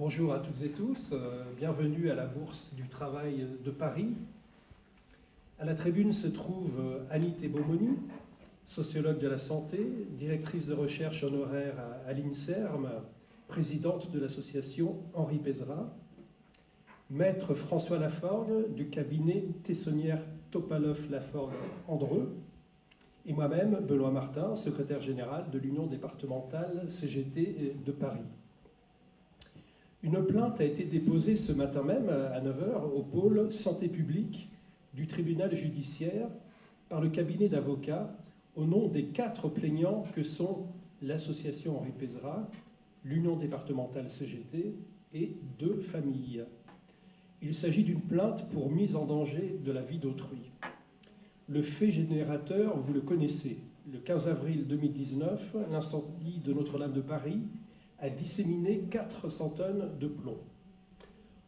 Bonjour à toutes et tous, euh, bienvenue à la Bourse du Travail de Paris. À la tribune se trouve euh, Annie Tebomoni, sociologue de la santé, directrice de recherche honoraire à, l'INSERM, présidente de l'association Henri Pézra, maître François Laforgue du cabinet Tessonnière Topalov Laforgue Andreux, et moi-même, Benoît Martin, secrétaire général de l'Union départementale CGT de Paris. Une plainte a été déposée ce matin même à 9h au pôle santé publique du tribunal judiciaire par le cabinet d'avocats au nom des quatre plaignants que sont l'association Henri Pézra, l'Union départementale CGT et deux familles. Il s'agit d'une plainte pour mise en danger de la vie d'autrui. Le fait générateur, vous le connaissez. Le 15 avril 2019, l'incendie de Notre-Dame de Paris a disséminé 400 tonnes de plomb.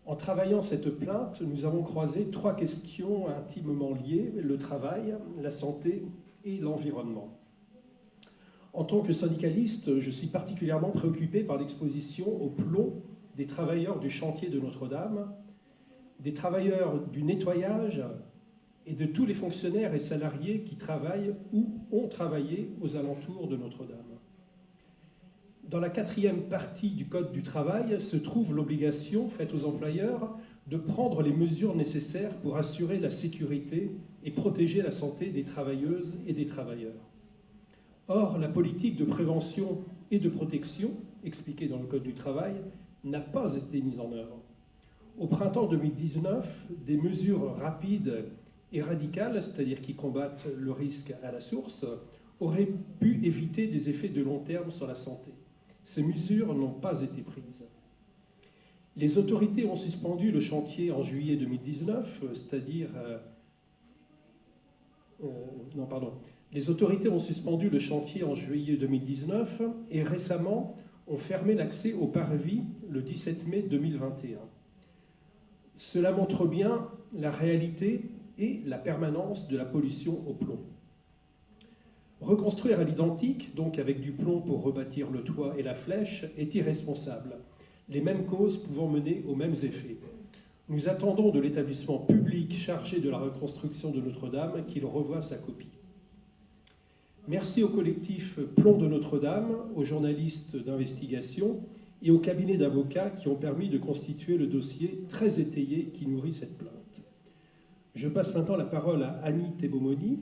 En travaillant cette plainte, nous avons croisé trois questions intimement liées, le travail, la santé et l'environnement. En tant que syndicaliste, je suis particulièrement préoccupé par l'exposition au plomb des travailleurs du chantier de Notre-Dame, des travailleurs du nettoyage et de tous les fonctionnaires et salariés qui travaillent ou ont travaillé aux alentours de Notre-Dame. Dans la quatrième partie du Code du travail se trouve l'obligation faite aux employeurs de prendre les mesures nécessaires pour assurer la sécurité et protéger la santé des travailleuses et des travailleurs. Or, la politique de prévention et de protection, expliquée dans le Code du travail, n'a pas été mise en œuvre. Au printemps 2019, des mesures rapides et radicales, c'est-à-dire qui combattent le risque à la source, auraient pu éviter des effets de long terme sur la santé. Ces mesures n'ont pas été prises. Les autorités ont suspendu le chantier en juillet 2019, c'est-à-dire... Euh, euh, non, pardon. Les autorités ont suspendu le chantier en juillet 2019 et récemment ont fermé l'accès au parvis le 17 mai 2021. Cela montre bien la réalité et la permanence de la pollution au plomb. Reconstruire à l'identique, donc avec du plomb pour rebâtir le toit et la flèche, est irresponsable, les mêmes causes pouvant mener aux mêmes effets. Nous attendons de l'établissement public chargé de la reconstruction de Notre-Dame qu'il revoie sa copie. Merci au collectif Plomb de Notre-Dame, aux journalistes d'investigation et aux cabinets d'avocats qui ont permis de constituer le dossier très étayé qui nourrit cette plainte. Je passe maintenant la parole à Annie Tebomoni,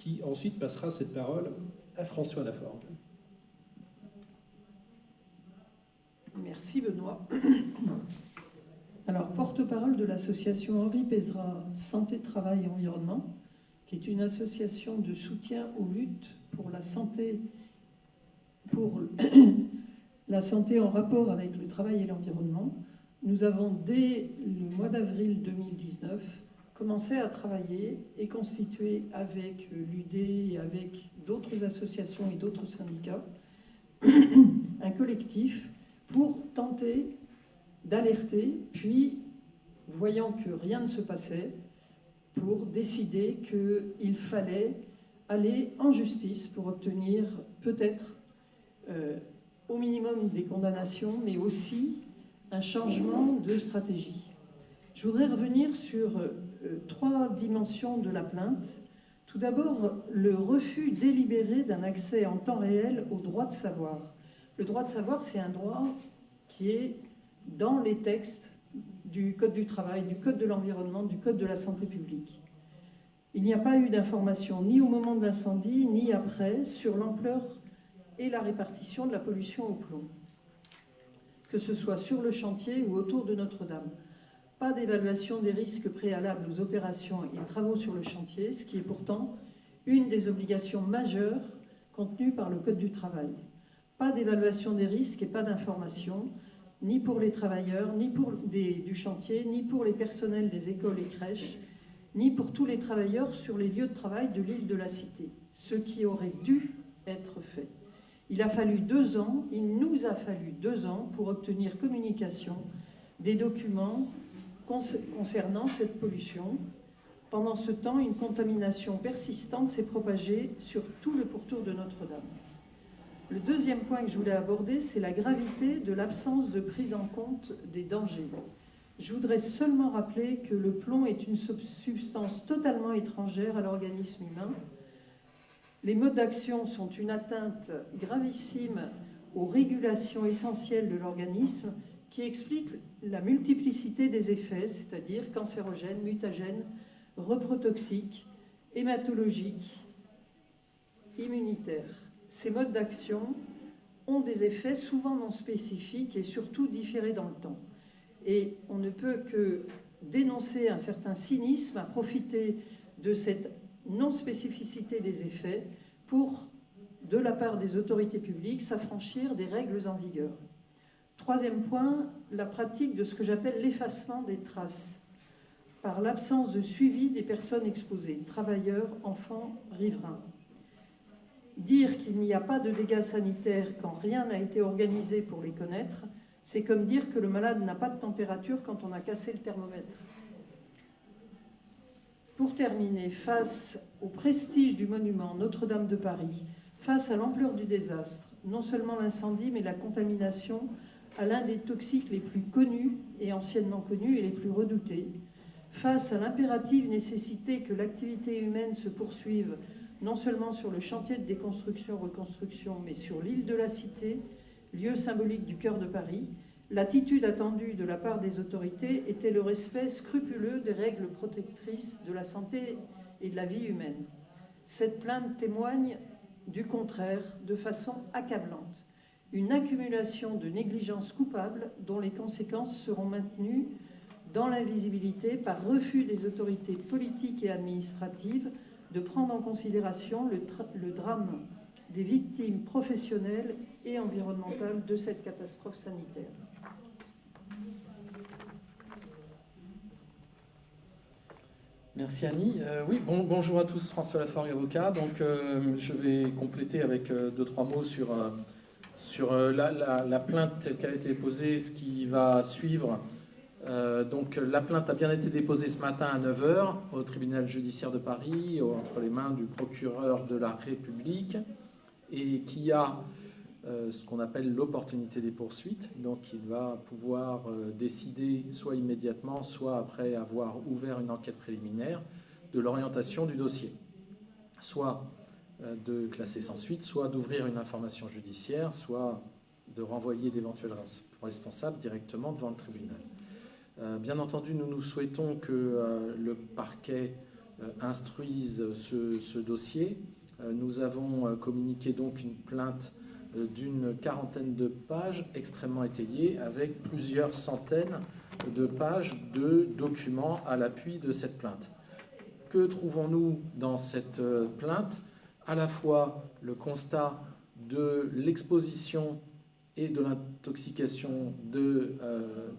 qui ensuite passera cette parole à François Laforgue. Merci Benoît. Alors, porte-parole de l'association Henri Pézra Santé, Travail et Environnement, qui est une association de soutien aux luttes pour la santé, pour la santé en rapport avec le travail et l'environnement. Nous avons, dès le mois d'avril 2019, commencé à travailler et constituer avec l'UD et avec d'autres associations et d'autres syndicats un collectif pour tenter d'alerter, puis, voyant que rien ne se passait, pour décider qu'il fallait aller en justice pour obtenir peut-être euh, au minimum des condamnations, mais aussi un changement de stratégie. Je voudrais revenir sur trois dimensions de la plainte. Tout d'abord, le refus délibéré d'un accès en temps réel au droit de savoir. Le droit de savoir, c'est un droit qui est dans les textes du Code du travail, du Code de l'environnement, du Code de la santé publique. Il n'y a pas eu d'information ni au moment de l'incendie, ni après, sur l'ampleur et la répartition de la pollution au plomb, que ce soit sur le chantier ou autour de Notre-Dame pas d'évaluation des risques préalables aux opérations et travaux sur le chantier, ce qui est pourtant une des obligations majeures contenues par le Code du travail. Pas d'évaluation des risques et pas d'information, ni pour les travailleurs, ni pour du chantier, ni pour les personnels des écoles et crèches, ni pour tous les travailleurs sur les lieux de travail de l'île de la Cité, ce qui aurait dû être fait. Il a fallu deux ans, il nous a fallu deux ans pour obtenir communication des documents concernant cette pollution. Pendant ce temps, une contamination persistante s'est propagée sur tout le pourtour de Notre-Dame. Le deuxième point que je voulais aborder, c'est la gravité de l'absence de prise en compte des dangers. Je voudrais seulement rappeler que le plomb est une substance totalement étrangère à l'organisme humain. Les modes d'action sont une atteinte gravissime aux régulations essentielles de l'organisme qui explique la multiplicité des effets, c'est-à-dire cancérogènes, mutagènes, reprotoxiques, hématologiques, immunitaires. Ces modes d'action ont des effets souvent non spécifiques et surtout différés dans le temps. Et on ne peut que dénoncer un certain cynisme à profiter de cette non-spécificité des effets pour, de la part des autorités publiques, s'affranchir des règles en vigueur. Troisième point, la pratique de ce que j'appelle l'effacement des traces par l'absence de suivi des personnes exposées, travailleurs, enfants, riverains. Dire qu'il n'y a pas de dégâts sanitaires quand rien n'a été organisé pour les connaître, c'est comme dire que le malade n'a pas de température quand on a cassé le thermomètre. Pour terminer, face au prestige du monument Notre-Dame de Paris, face à l'ampleur du désastre, non seulement l'incendie, mais la contamination à l'un des toxiques les plus connus et anciennement connus et les plus redoutés, face à l'impérative nécessité que l'activité humaine se poursuive non seulement sur le chantier de déconstruction-reconstruction, mais sur l'île de la Cité, lieu symbolique du cœur de Paris, l'attitude attendue de la part des autorités était le respect scrupuleux des règles protectrices de la santé et de la vie humaine. Cette plainte témoigne du contraire de façon accablante une accumulation de négligences coupables dont les conséquences seront maintenues dans l'invisibilité par refus des autorités politiques et administratives de prendre en considération le, drame des victimes professionnelles et environnementales de cette catastrophe sanitaire. Merci Annie. Euh, oui, bon, bonjour à tous, François Laforgue, avocat. Donc, euh, je vais compléter avec euh, deux, trois mots sur sur euh, la, plainte qu'elle a été déposée, ce qui va suivre. Euh, donc la plainte a bien été déposée ce matin à 9h au tribunal judiciaire de Paris, entre les mains du procureur de la République, et qui a euh, ce qu'on appelle l'opportunité des poursuites. Donc il va pouvoir décider soit immédiatement, soit après avoir ouvert une enquête préliminaire, de l'orientation du dossier. Soit euh, de classer sans suite, soit d'ouvrir une information judiciaire, soit de renvoyer d'éventuels responsables directement devant le tribunal. Euh, bien entendu, nous nous souhaitons que euh, le parquet instruise ce, dossier. Nous avons communiqué donc une plainte d'une quarantaine de pages extrêmement étayée avec plusieurs centaines de pages de documents à l'appui de cette plainte. Que trouvons-nous dans cette plainte? À la fois le constat de l'exposition et de l'intoxication de, euh,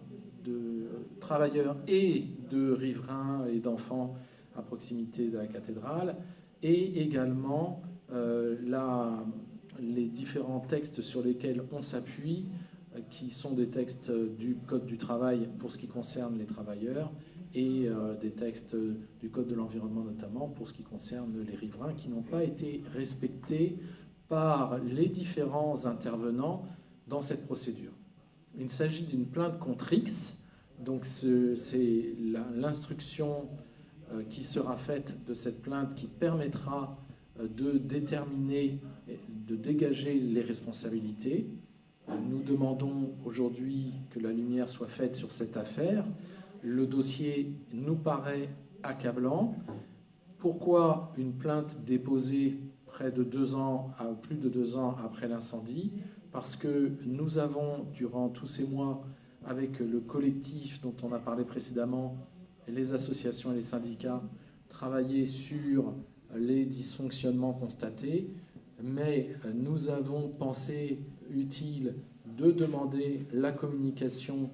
de, travailleurs et de riverains et d'enfants à proximité de la cathédrale, et également euh, les différents textes sur lesquels on s'appuie, euh, qui sont des textes du Code du travail pour ce qui concerne les travailleurs, et euh, des textes du Code de l'environnement notamment pour ce qui concerne les riverains qui n'ont pas été respectés par les différents intervenants dans cette procédure. Il s'agit d'une plainte contre X, donc c'est l'instruction euh, qui sera faite de cette plainte qui permettra euh, de déterminer, de dégager les responsabilités. Nous demandons aujourd'hui que la lumière soit faite sur cette affaire le dossier nous paraît accablant. Pourquoi une plainte déposée près de deux ans, plus de deux ans après l'incendie? Parce que nous avons, durant tous ces mois, avec le collectif dont on a parlé précédemment, les associations et les syndicats, travaillé sur les dysfonctionnements constatés, mais nous avons pensé utile de demander la communication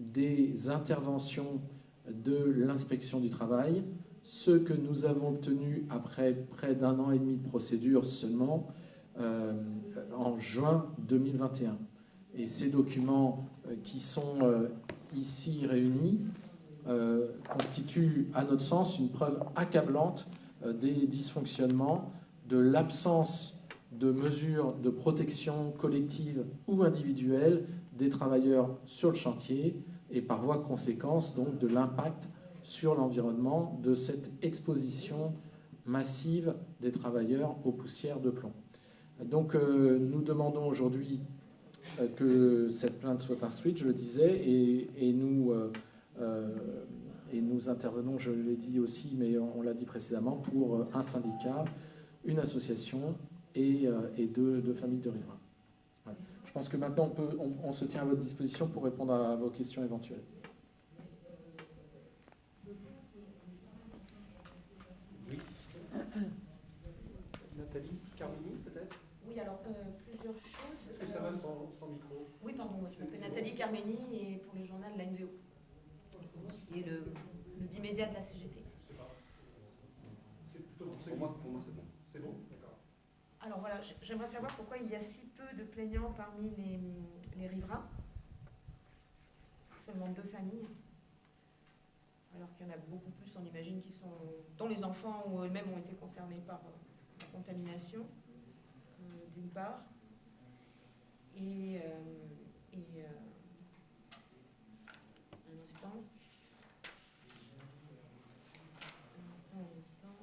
des interventions de l'inspection du travail, ce que nous avons obtenu après près d'un an et demi de procédure seulement euh, en juin 2021. Et ces documents euh, qui sont euh, ici réunis constituent, à notre sens, une preuve accablante des dysfonctionnements, de l'absence de mesures de protection collective ou individuelle des travailleurs sur le chantier et par voie de conséquence donc de l'impact sur l'environnement de cette exposition massive des travailleurs aux poussières de plomb. Donc euh, nous demandons aujourd'hui euh, que cette plainte soit instruite, je le disais, et, euh, et nous intervenons, je l'ai dit aussi, mais on, l'a dit précédemment, pour un syndicat, une association et, deux, familles de riverains. Je pense que maintenant on, peut, on se tient à votre disposition pour répondre à vos questions éventuelles. Nathalie Carmeni et pour le journal de la NVO. Et le, le bimédia de la CGT. Pour moi, pour moi c'est bon. C'est bon? D'accord. Alors voilà, j'aimerais savoir pourquoi il y a si de plaignants parmi les, les riverains. Seulement deux familles. Alors qu'il y en a beaucoup plus, on imagine, qui sont, dont les enfants ou eux-mêmes ont été concernés par euh, la contamination, euh, d'une part. Et et euh, un instant. Un instant, un instant.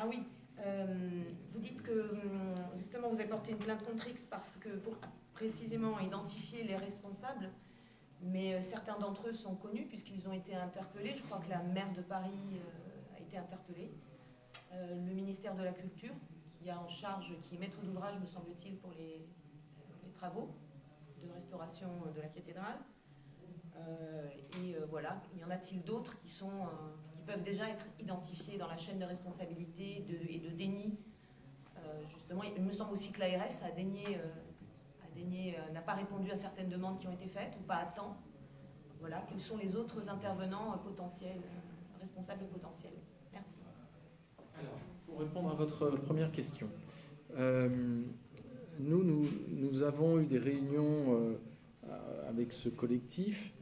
Ah oui, euh, vous dites que hum, justement vous avez porté une plainte contre X parce que pour précisément identifier les responsables, mais euh, certains d'entre eux sont connus puisqu'ils ont été interpellés. Je crois que la maire de Paris a été interpellée. Euh, le ministère de la Culture, qui a en charge, qui est maître d'ouvrage, me semble-t-il, pour les, travaux de restauration de la cathédrale. Euh, et euh, voilà, y en a-t-il d'autres qui, sont, peuvent déjà être identifiés dans la chaîne de responsabilité et de déni. Justement, il me semble aussi que l'ARS a dénié, n'a pas répondu à certaines demandes qui ont été faites ou pas à temps. Voilà, quels sont les autres intervenants potentiels, responsables potentiels? Pour répondre à votre première question, euh, nous, nous, avons eu des réunions euh, avec ce collectif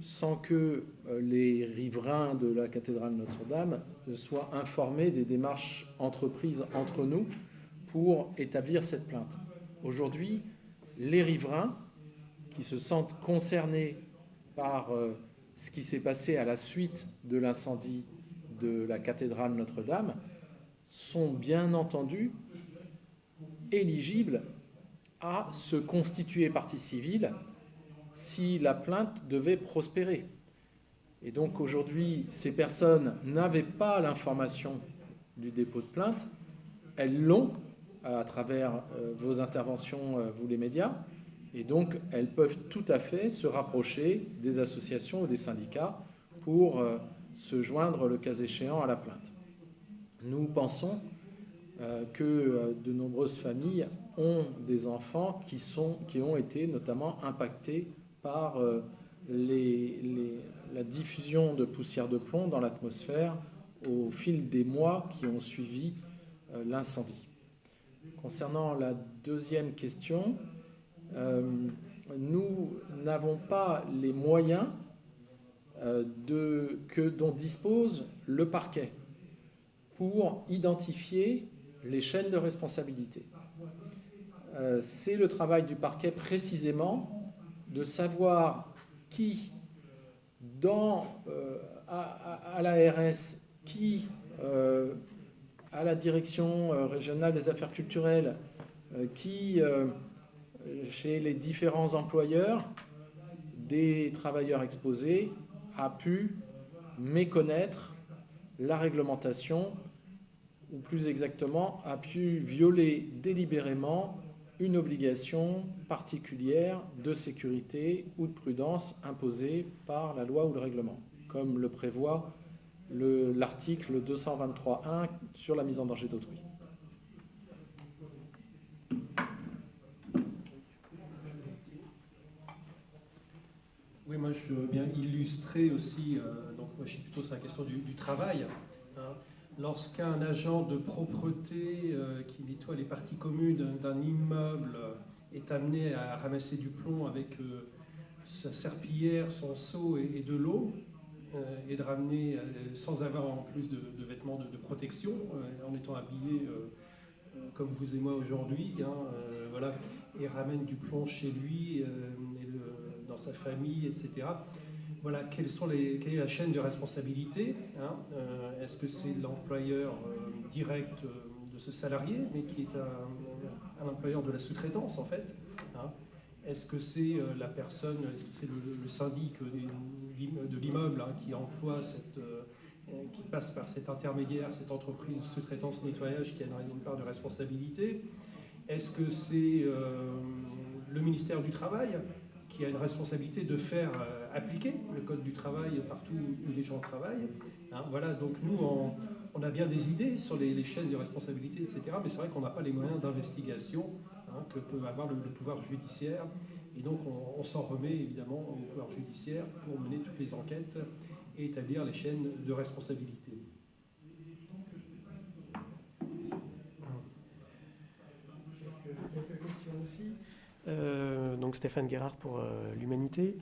sans que euh, les riverains de la cathédrale Notre-Dame soient informés des démarches entreprises entre nous pour établir cette plainte. Aujourd'hui, les riverains qui se sentent concernés par ce qui s'est passé à la suite de l'incendie de la cathédrale Notre-Dame sont bien entendu éligibles à se constituer partie civile si la plainte devait prospérer. Et donc aujourd'hui, ces personnes n'avaient pas l'information du dépôt de plainte, elles l'ont à travers euh, vos interventions, euh, vous les médias, et donc elles peuvent tout à fait se rapprocher des associations ou des syndicats pour euh, se joindre le cas échéant à la plainte. Nous pensons euh, que euh, de nombreuses familles ont des enfants qui, sont, qui ont été notamment impactés par euh, la diffusion de poussière de plomb dans l'atmosphère au fil des mois qui ont suivi l'incendie. Concernant la deuxième question, nous n'avons pas les moyens que, dont dispose le parquet pour identifier les chaînes de responsabilité. Euh, c'est le travail du parquet précisément de savoir qui, euh, à, l'ARS, qui, euh, à la direction régionale des affaires culturelles, qui, chez les différents employeurs des travailleurs exposés, a pu méconnaître la réglementation ou plus exactement, a pu violer délibérément une obligation particulière de sécurité ou de prudence imposée par la loi ou le règlement, comme le prévoit l'article 223.1 sur la mise en danger d'autrui. Oui, moi je veux bien illustrer aussi, euh, donc moi je suis plutôt sur la question du, travail. Lorsqu'un agent de propreté euh, qui nettoie les parties communes d'un immeuble est amené à ramasser du plomb avec euh, sa serpillière, son seau et, de l'eau, et de ramener, sans avoir en plus de, vêtements de, protection, en étant habillé comme vous et moi aujourd'hui, hein, et ramène du plomb chez lui, dans sa famille, etc voilà, quelle est la chaîne de responsabilité hein, Est-ce que c'est l'employeur direct de ce salarié, mais qui est un, employeur de la sous-traitance en fait hein. Est-ce que c'est euh, la personne, est-ce que c'est le, syndic de l'immeuble hein, qui emploie cette, euh, qui passe par cet intermédiaire, cette entreprise sous-traitance nettoyage qui a une part de responsabilité. Est-ce que c'est euh, le ministère du Travail? Qui a une responsabilité de faire appliquer le code du travail partout où les gens travaillent hein Voilà, donc nous, on, a bien des idées sur les, chaînes de responsabilité, etc. Mais c'est vrai qu'on n'a pas les moyens d'investigation hein, que peut avoir le, pouvoir judiciaire. Et donc on, s'en remet évidemment au pouvoir judiciaire pour mener toutes les enquêtes et établir les chaînes de responsabilité. Euh, donc Stéphane Guérard pour euh, l'Humanité.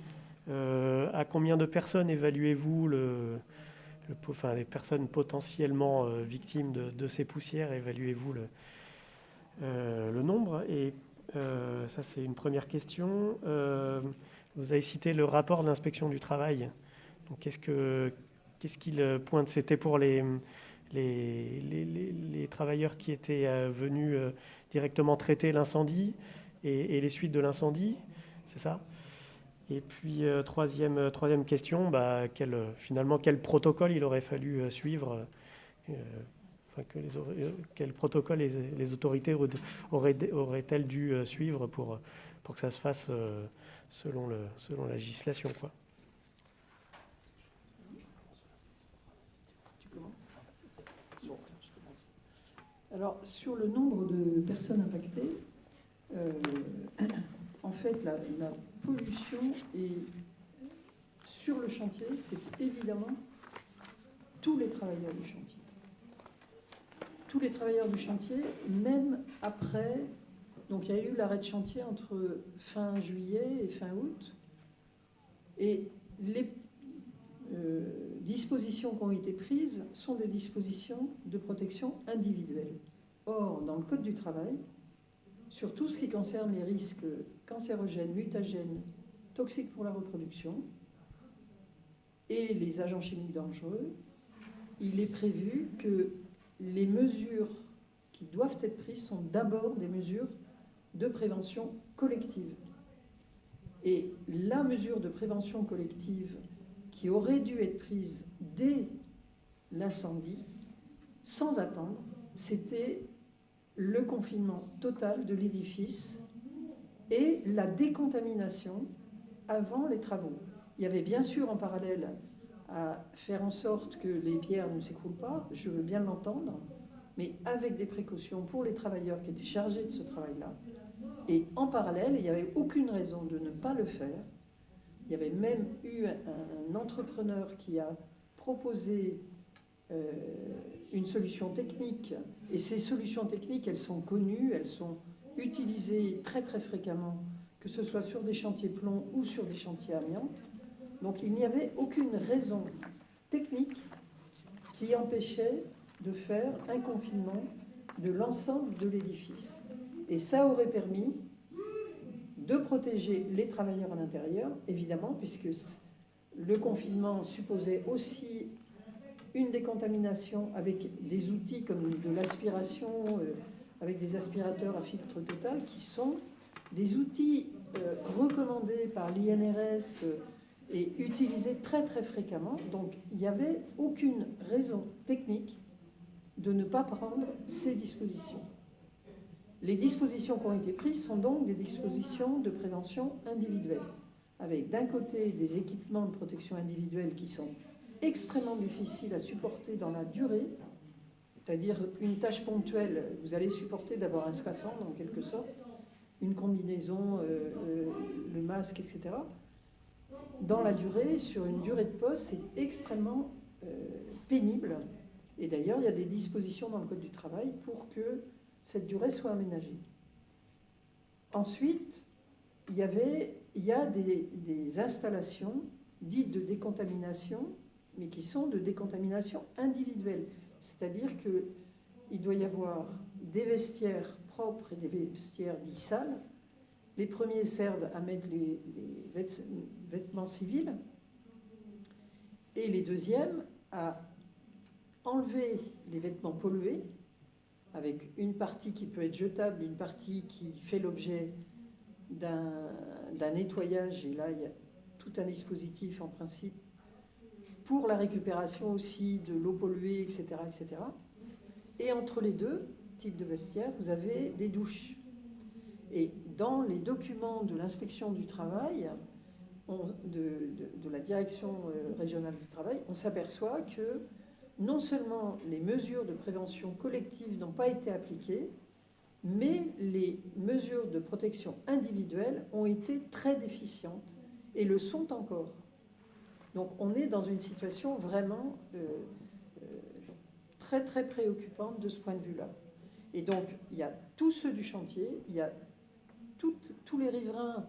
Euh, à combien de personnes évaluez-vous les personnes potentiellement victimes de, ces poussières, évaluez-vous le, nombre? Et ça, c'est une première question. vous avez cité le rapport de l'inspection du travail. qu'est-ce que qu'est-ce qu'il pointe? C'était pour les, travailleurs qui étaient venus directement traiter l'incendie et, les suites de l'incendie, c'est ça? Et puis, euh, troisième, euh, troisième question, bah, euh, finalement, quel protocole il aurait fallu suivre Quel protocole les, autorités auraient, auraient-elles dû suivre pour, pour que ça se fasse selon, selon la législation quoi? Alors, sur le nombre de personnes impactées, en fait, la, pollution et sur le chantier, c'est évidemment tous les travailleurs du chantier. Tous les travailleurs du chantier, même après, donc il y a eu l'arrêt de chantier entre fin juillet et fin août, et les euh, dispositions qui ont été prises sont des dispositions de protection individuelle. Or, dans le Code du travail, sur tout ce qui concerne les risques cancérogènes, mutagènes, toxiques pour la reproduction et les agents chimiques dangereux, il est prévu que les mesures qui doivent être prises sont d'abord des mesures de prévention collective. Et la mesure de prévention collective qui aurait dû être prise dès l'incendie, sans attendre, c'était le confinement total de l'édifice et la décontamination avant les travaux. Il y avait bien sûr en parallèle à faire en sorte que les pierres ne s'écroulent pas, je veux bien l'entendre, mais avec des précautions pour les travailleurs qui étaient chargés de ce travail-là. Et en parallèle, il n'y avait aucune raison de ne pas le faire. Il y avait même eu un, entrepreneur qui a proposé euh, une solution technique. Et ces solutions techniques, elles sont connues, elles sont utilisées très très fréquemment, que ce soit sur des chantiers plomb ou sur des chantiers amiantes. Donc il n'y avait aucune raison technique qui empêchait de faire un confinement de l'ensemble de l'édifice. Et ça aurait permis de protéger les travailleurs à l'intérieur, évidemment, puisque le confinement supposait aussi une décontamination avec des outils comme de l'aspiration, euh, avec des aspirateurs à filtre total, qui sont des outils euh, recommandés par l'INRS euh, et utilisés très très fréquemment. Donc il n'y avait aucune raison technique de ne pas prendre ces dispositions. Les dispositions qui ont été prises sont donc des dispositions de prévention individuelle, avec d'un côté des équipements de protection individuelle qui sont extrêmement difficile à supporter dans la durée, c'est-à-dire une tâche ponctuelle, vous allez supporter d'avoir un scaphandre en quelque sorte, une combinaison, euh, euh, le masque, etc. Dans la durée, sur une durée de poste, c'est extrêmement euh, pénible. Et d'ailleurs, il y a des dispositions dans le Code du travail pour que cette durée soit aménagée. Ensuite, il y, avait, a des installations dites de décontamination mais qui sont de décontamination individuelle. C'est-à-dire qu'il doit y avoir des vestiaires propres et des vestiaires dits sales. Les premiers servent à mettre les, vêtements civils et les deuxièmes à enlever les vêtements pollués avec une partie qui peut être jetable, une partie qui fait l'objet d'un nettoyage. Et là, il y a tout un dispositif en principe pour la récupération aussi de l'eau polluée, etc., etc. Et entre les deux types de vestiaires, vous avez des douches. Et dans les documents de l'inspection du travail, de, la direction euh, régionale du travail, on s'aperçoit que non seulement les mesures de prévention collective n'ont pas été appliquées, mais les mesures de protection individuelle ont été très déficientes et le sont encore. Donc on est dans une situation vraiment euh, euh, très très préoccupante de ce point de vue-là. Et donc il y a tous ceux du chantier, il y a tous les riverains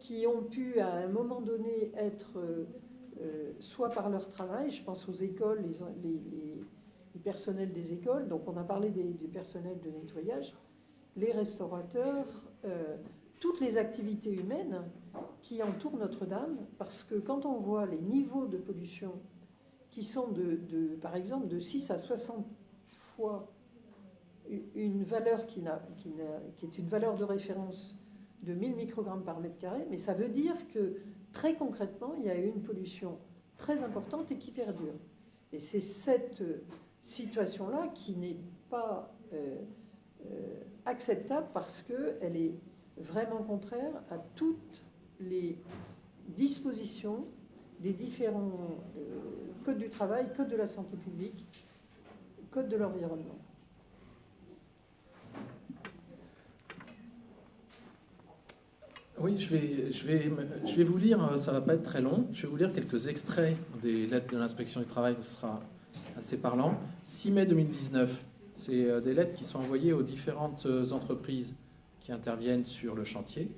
qui ont pu à un moment donné être euh, soit par leur travail, je pense aux écoles, les, personnels des écoles, donc on a parlé des, du personnel de nettoyage, les restaurateurs, toutes les activités humaines qui entourent Notre-Dame, parce que quand on voit les niveaux de pollution qui sont, de, par exemple, de 6 à 60 fois une valeur qui, qui, est une valeur de référence de 1000 microgrammes par mètre carré, mais ça veut dire que très concrètement, il y a une pollution très importante et qui perdure. Et c'est cette situation-là qui n'est pas euh, euh, acceptable parce qu'elle est vraiment contraire à toutes les dispositions des différents euh, codes du travail, code de la santé publique, code de l'environnement. Oui, je vais, je, vais, je vais vous lire, ça ne va pas être très long, je vais vous lire quelques extraits des lettres de l'inspection du travail, ce sera assez parlant. 6 mai 2019, c'est euh, des lettres qui sont envoyées aux différentes euh, entreprises qui interviennent sur le chantier.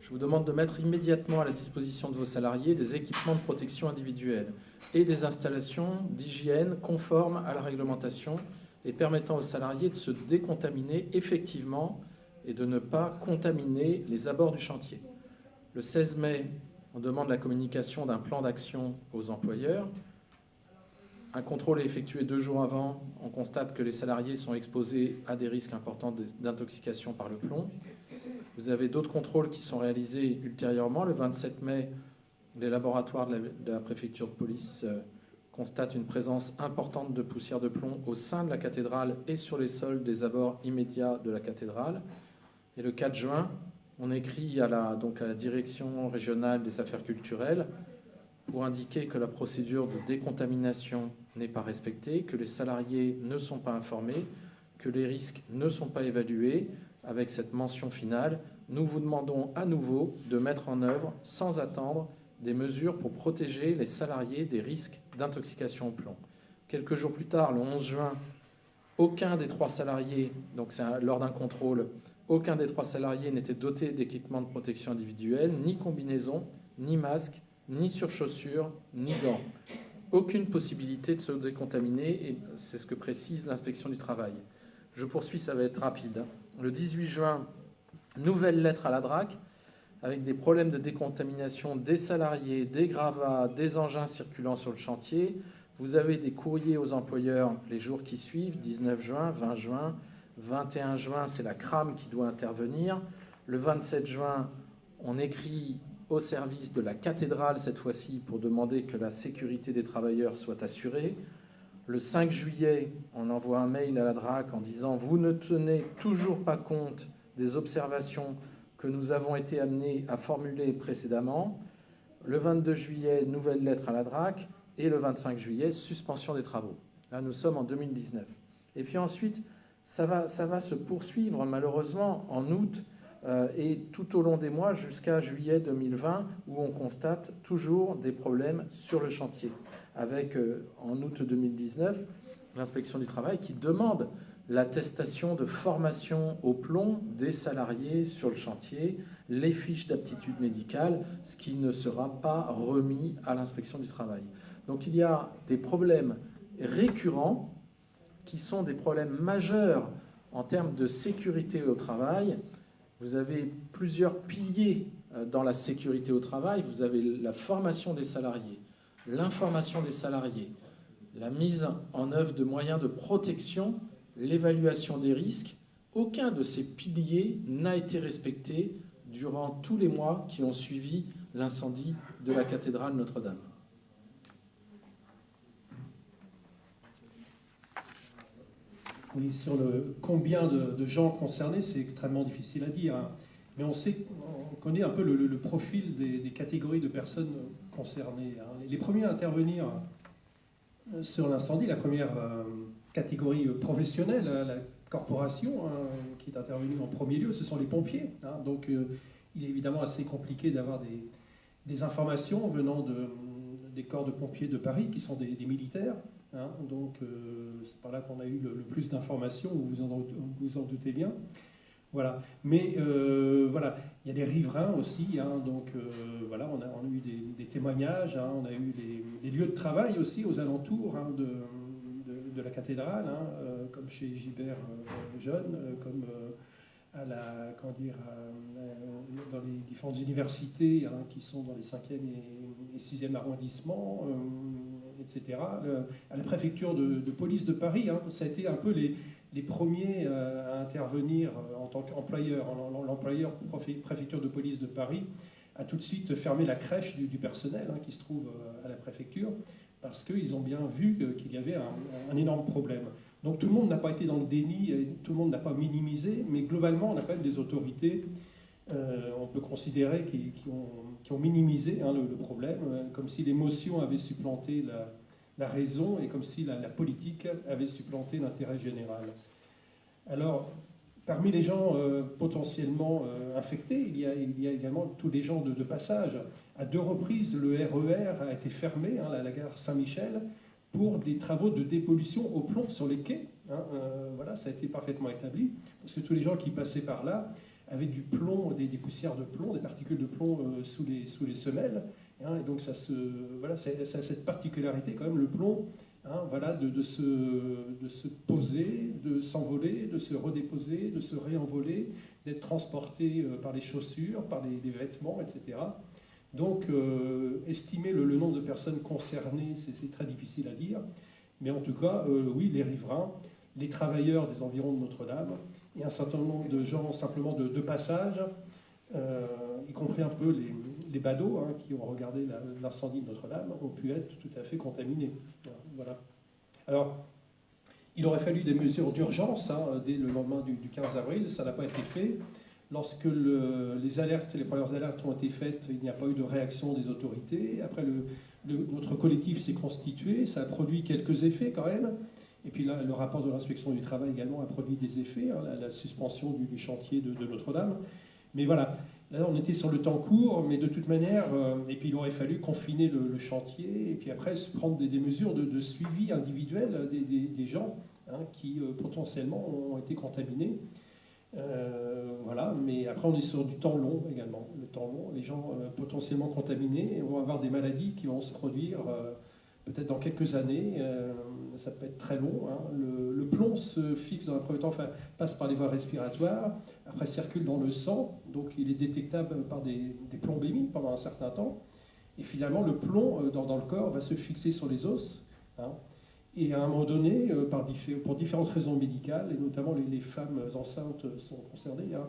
Je vous demande de mettre immédiatement à la disposition de vos salariés des équipements de protection individuelle et des installations d'hygiène conformes à la réglementation et permettant aux salariés de se décontaminer effectivement et de ne pas contaminer les abords du chantier. Le 16 mai, on demande la communication d'un plan d'action aux employeurs. Un contrôle est effectué deux jours avant. On constate que les salariés sont exposés à des risques importants d'intoxication par le plomb. Vous avez d'autres contrôles qui sont réalisés ultérieurement. Le 27 mai, les laboratoires de la, préfecture de police euh, constatent une présence importante de poussière de plomb au sein de la cathédrale et sur les sols des abords immédiats de la cathédrale. Et le 4 juin, on écrit à la, donc à la direction régionale des affaires culturelles pour indiquer que la procédure de décontamination n'est pas respectée, que les salariés ne sont pas informés, que les risques ne sont pas évalués. Avec cette mention finale, nous vous demandons à nouveau de mettre en œuvre, sans attendre, des mesures pour protéger les salariés des risques d'intoxication au plomb. Quelques jours plus tard, le 11 juin, aucun des trois salariés, donc c'est lors d'un contrôle, aucun des trois salariés n'était doté d'équipement de protection individuelle, ni combinaison, ni masque, ni surchaussures, ni gants. Aucune possibilité de se décontaminer, et c'est ce que précise l'inspection du travail. Je poursuis, ça va être rapide. Le 18 juin, nouvelle lettre à la DRAC, avec des problèmes de décontamination des salariés, des gravats, des engins circulant sur le chantier. Vous avez des courriers aux employeurs les jours qui suivent, 19 juin, 20 juin, 21 juin, c'est la crame qui doit intervenir. Le 27 juin, on écrit au service de la cathédrale cette fois-ci pour demander que la sécurité des travailleurs soit assurée. Le 5 juillet, on envoie un mail à la DRAC en disant Vous ne tenez toujours pas compte des observations que nous avons été amenés à formuler précédemment. Le 22 juillet, nouvelle lettre à la DRAC. Et le 25 juillet, suspension des travaux. Là, nous sommes en 2019. Et puis ensuite, ça va, ça va se poursuivre malheureusement en août et tout au long des mois jusqu'à juillet 2020 où on constate toujours des problèmes sur le chantier. Avec euh, en août 2019 l'inspection du travail qui demande l'attestation de formation au plomb des salariés sur le chantier, les fiches d'aptitude médicale, ce qui ne sera pas remis à l'inspection du travail. Donc il y a des problèmes récurrents qui sont des problèmes majeurs en termes de sécurité au travail. Vous avez plusieurs piliers euh, dans la sécurité au travail. Vous avez la formation des salariés, l'information des salariés, la mise en œuvre de moyens de protection, l'évaluation des risques. Aucun de ces piliers n'a été respecté durant tous les mois qui ont suivi l'incendie de la cathédrale Notre-Dame. Sur le combien de, gens concernés, c'est extrêmement difficile à dire. Hein. Mais on sait, on connaît un peu le, profil des, catégories de personnes concernées. Hein. Les premiers à intervenir euh, sur l'incendie, la première euh, catégorie professionnelle, hein, la corporation qui est intervenue en premier lieu, ce sont les pompiers. Donc euh, il est évidemment assez compliqué d'avoir des, informations venant de, des corps de pompiers de Paris, qui sont des militaires. Hein, donc euh, c'est par là qu'on a eu le, plus d'informations, vous vous en, doutez bien. Voilà. Mais euh, voilà, il y a des riverains aussi, hein, donc euh, voilà, on a, eu des, témoignages, hein, on a eu des, lieux de travail aussi aux alentours de, la cathédrale, comme chez Gilbert Jeune, comme à la, comment dire, dans les différentes universités qui sont dans les 5e et, 6e arrondissements etc., à la préfecture de, police de Paris. Hein. ça a été un peu les, premiers euh, à intervenir euh, en tant qu'employeur. L'employeur préfecture de police de Paris a tout de suite fermé la crèche du, personnel hein, qui se trouve euh, à la préfecture parce qu'ils ont bien vu qu'il y avait un, énorme problème. Donc tout le monde n'a pas été dans le déni, tout le monde n'a pas minimisé, mais globalement on a quand même des autorités, on peut considérer, qui, ont, ont, minimisé hein, le, le, problème, comme si l'émotion avait supplanté la, la raison et comme si la, politique avait supplanté l'intérêt général. Alors, parmi les gens euh, potentiellement euh, infectés, il y, a, également tous les gens de, passage. À deux reprises, le RER e a été fermé, hein, la, gare Saint-Michel, pour des travaux de dépollution au plomb sur les quais. Hein. Euh, voilà, ça a été parfaitement établi, parce que tous les gens qui passaient par là avaient du plomb, des, poussières de plomb, des particules de plomb sous les semelles, Hein, et donc ça, se, voilà, a cette particularité quand même, le plomb, hein, voilà, de, se, poser, de s'envoler, de se redéposer, de se réenvoler, d'être transporté euh, par les chaussures, par les, vêtements, etc. Donc euh, estimer le, nombre de personnes concernées, c'est très difficile à dire. Mais en tout cas, euh, oui, les riverains, les travailleurs des environs de Notre-Dame, et un certain nombre de gens simplement de passage, y compris un peu les, les badauds hein, qui ont regardé l'incendie de Notre-Dame ont pu être tout à fait contaminés. Voilà. Alors, il aurait fallu des mesures d'urgence hein, dès le lendemain du, 15 avril, ça n'a pas été fait. Lorsque les alertes, les premières alertes ont été faites, il n'y a pas eu de réaction des autorités. Après, notre collectif s'est constitué, ça a produit quelques effets quand même. Et puis là, le rapport de l'inspection du travail également a produit des effets, hein, la, suspension du, chantier de Notre-Dame. Mais voilà, Là, on était sur le temps court, mais de toute manière, euh, et puis il aurait fallu confiner le, chantier, et puis après prendre des, mesures de, suivi individuel des, gens hein, qui euh, potentiellement ont été contaminés. Euh, voilà, mais après on est sur du temps long également. Les gens potentiellement contaminés vont avoir des maladies qui vont se produire peut-être dans quelques années, ça peut être très long. Hein. Le, plomb se fixe dans un premier temps, passe par les voies respiratoires, après circule dans le sang, donc il est détectable par des, plombémies pendant un certain temps. Et finalement, le plomb euh, dans, le corps va se fixer sur les os. Hein. Et à un moment donné, euh, pour différentes raisons médicales, et notamment les, femmes enceintes sont concernées, hein,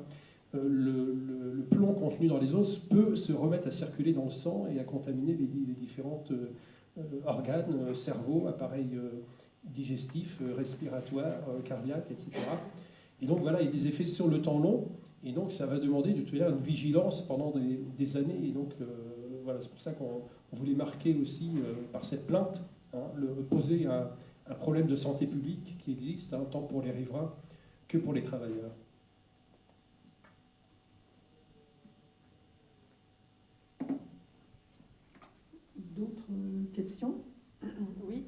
le, plomb contenu dans les os peut se remettre à circuler dans le sang et à contaminer les, euh, organes, euh, cerveau, appareil euh, digestif, respiratoire, cardiaque, etc. Et donc voilà, il y a des effets sur le temps long, et donc ça va demander de toute une vigilance pendant des, années. Et donc voilà, c'est pour ça qu'on voulait marquer aussi par cette plainte, hein, le, poser un, problème de santé publique qui existe, hein, tant pour les riverains que pour les travailleurs. Question Oui.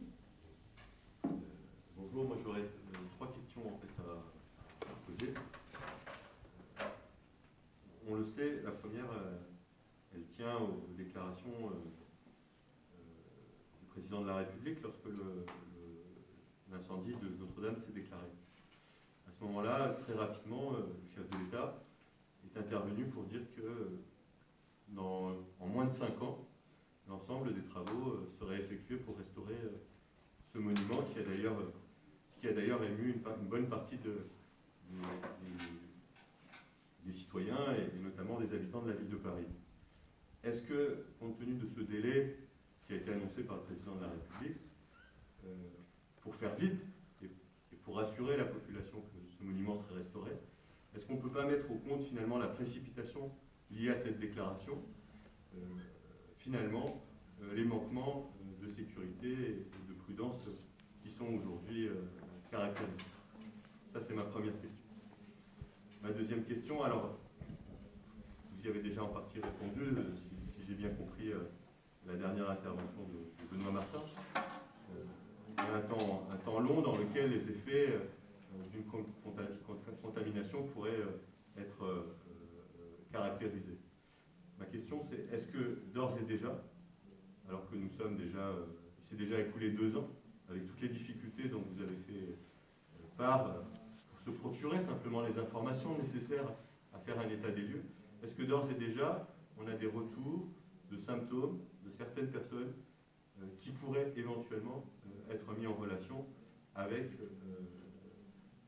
bonjour, moi j'aurais euh, trois questions en fait à, poser. La première, euh, elle tient aux déclarations euh, du président de la République lorsque l'incendie de Notre-Dame s'est déclaré. À ce moment-là, très rapidement, euh, le chef de l'État est intervenu pour dire que euh, en moins de cinq ans, l'ensemble des travaux euh, seraient effectués pour restaurer euh, ce monument qui a d'ailleurs euh, ému une, bonne partie de, des citoyens et, notamment des habitants de la ville de Paris. Est-ce que, compte tenu de ce délai qui a été annoncé par le président de la République, euh, pour faire vite et, pour rassurer la population que ce monument serait restauré, est-ce qu'on ne peut pas mettre au compte finalement la précipitation liée à cette déclaration, euh, finalement euh, les manquements de sécurité et de prudence qui sont aujourd'hui caractérisés Ça, c'est ma première question. Ma deuxième question, alors, vous y avez déjà en partie répondu, euh, si, j'ai bien compris euh, la dernière intervention de, Benoît Martin. Euh, il y a un temps, un temps long dans lequel les effets d'une con- conta- conta- contamination pourraient être caractérisés. Ma question, c'est est-ce que d'ores et déjà, alors que nous sommes déjà, il s'est déjà écoulé deux ans, avec toutes les difficultés dont vous avez fait part, se procurer simplement les informations nécessaires à faire un état des lieux, est-ce que d'ores et déjà, on a des retours de symptômes de certaines personnes euh, qui pourraient éventuellement euh, être mis en relation avec, euh,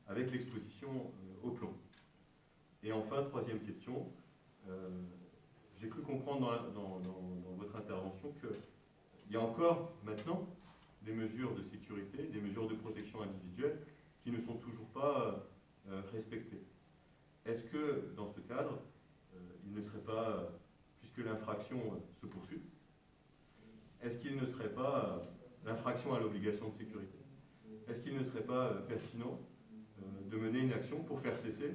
avec l'exposition au plomb? Et enfin, troisième question, j'ai cru comprendre dans- dans- dans votre intervention qu'il y a encore maintenant des mesures de sécurité, des mesures de protection individuelle qui ne sont toujours pas euh, respectées. Est-ce que dans ce cadre, euh, il ne serait pas, euh, puisque l'infraction euh, se poursuit, est-ce qu'il ne serait pas euh, l'infraction à l'obligation de sécurité? Est-ce qu'il ne serait pas euh, pertinent euh, de mener une action pour faire cesser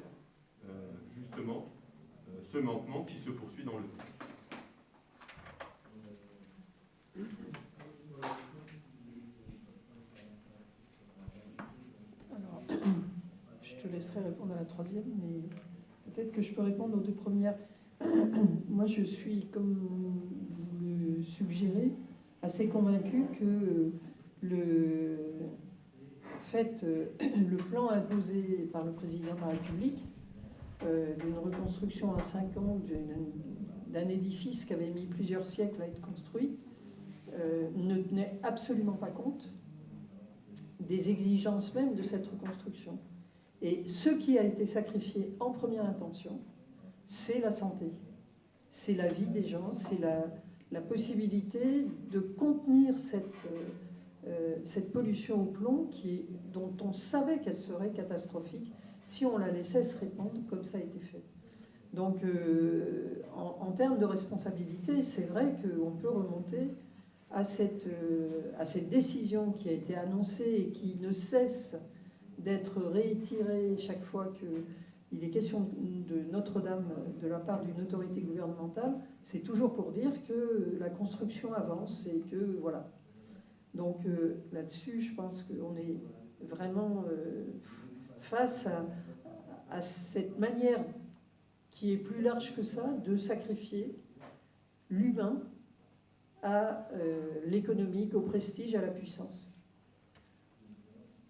euh, justement euh, ce manquement qui se poursuit dans le temps Alors, je te laisserai répondre à la troisième, mais peut-être que je peux répondre aux deux premières. Moi, je suis, comme vous le suggérez, assez convaincue que le fait, euh, le plan imposé par le président de la République euh, d'une reconstruction en cinq ans d'un édifice qui avait mis plusieurs siècles à être construit euh, ne tenait absolument pas compte des exigences même de cette reconstruction. Et ce qui a été sacrifié en première intention, c'est la santé, c'est la vie des gens, c'est la, possibilité de contenir cette, euh, euh, cette pollution au plomb qui, dont on savait qu'elle serait catastrophique si on la laissait se répandre comme ça a été fait. Donc, euh, en, termes de responsabilité, c'est vrai qu'on peut remonter à cette, à cette décision qui a été annoncée et qui ne cesse d'être réitérée chaque fois qu'il est question de Notre-Dame de la part d'une autorité gouvernementale, c'est toujours pour dire que la construction avance et que voilà. Donc euh, là-dessus, je pense qu'on est vraiment euh, face à, à cette manière qui est plus large que ça de sacrifier l'humain à euh, l'économique, au prestige, à la puissance.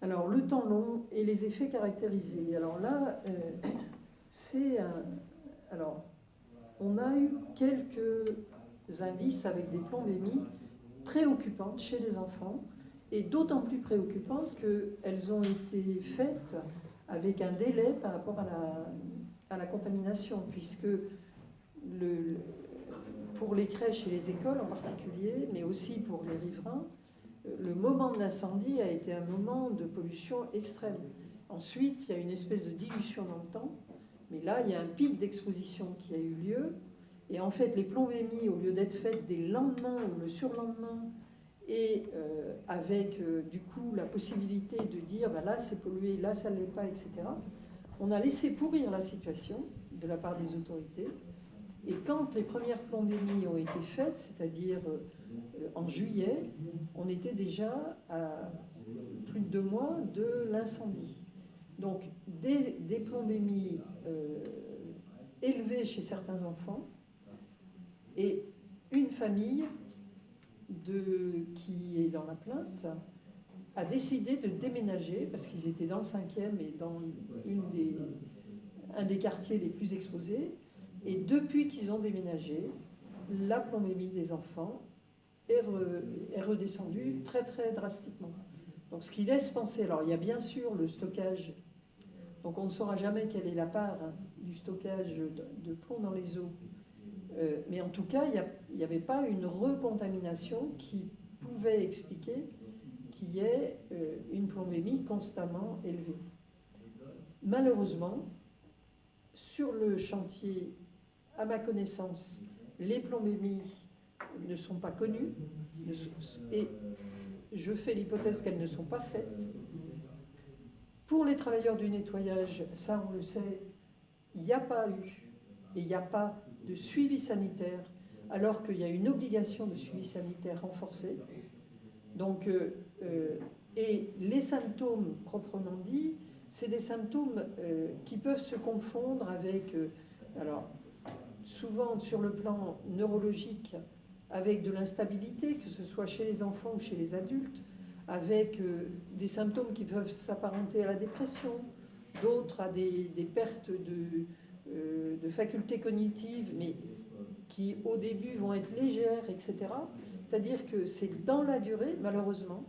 Alors, le temps long et les effets caractérisés. Alors là, euh, c'est. Alors, on a eu quelques indices avec des plombémies préoccupantes chez les enfants, et d'autant plus préoccupantes qu'elles ont été faites avec un délai par rapport à la, contamination, puisque pour les crèches et les écoles en particulier, mais aussi pour les riverains, le moment de l'incendie a été un moment de pollution extrême. Ensuite, il y a une espèce de dilution dans le temps, mais là, il y a un pic d'exposition qui a eu lieu. Et en fait, les plombémies, au lieu d'être faites dès le lendemain ou le surlendemain, et euh, avec euh, du coup la possibilité de dire bah, là c'est pollué, là ça ne l'est pas, etc., on a laissé pourrir la situation de la part des autorités. Et quand les premières plombémies ont été faites, c'est-à-dire euh, en juillet, on était déjà à plus de deux mois de l'incendie. Donc des, plombémies euh, élevées chez certains enfants et une famille qui est dans la plainte a décidé de déménager parce qu'ils étaient dans le cinquième et dans un des quartiers les plus exposés. Et depuis qu'ils ont déménagé, la plombémie des enfants est, redescendue très très drastiquement. Donc ce qui laisse penser, alors il y a bien sûr le stockage, donc on ne saura jamais quelle est la part hein, du stockage de, plomb dans les eaux, euh, mais en tout cas il n'y avait pas une recontamination qui pouvait expliquer qu'il y ait euh, une plombémie constamment élevée. Malheureusement, sur le chantier, à ma connaissance, les plombémies ne sont pas connues et je fais l'hypothèse qu'elles ne sont pas faites. Pour les travailleurs du nettoyage, ça on le sait, il n'y a pas eu et il n'y a pas de suivi sanitaire alors qu'il y a une obligation de suivi sanitaire renforcée. Donc, euh, euh, et les symptômes proprement dit, c'est des symptômes euh, qui peuvent se confondre avec, alors souvent sur le plan neurologique, avec de l'instabilité, que ce soit chez les enfants ou chez les adultes, avec euh, des symptômes qui peuvent s'apparenter à la dépression, d'autres à des, pertes de, euh, de, facultés cognitives, mais qui au début vont être légères, etc. C'est-à-dire que c'est dans la durée, malheureusement,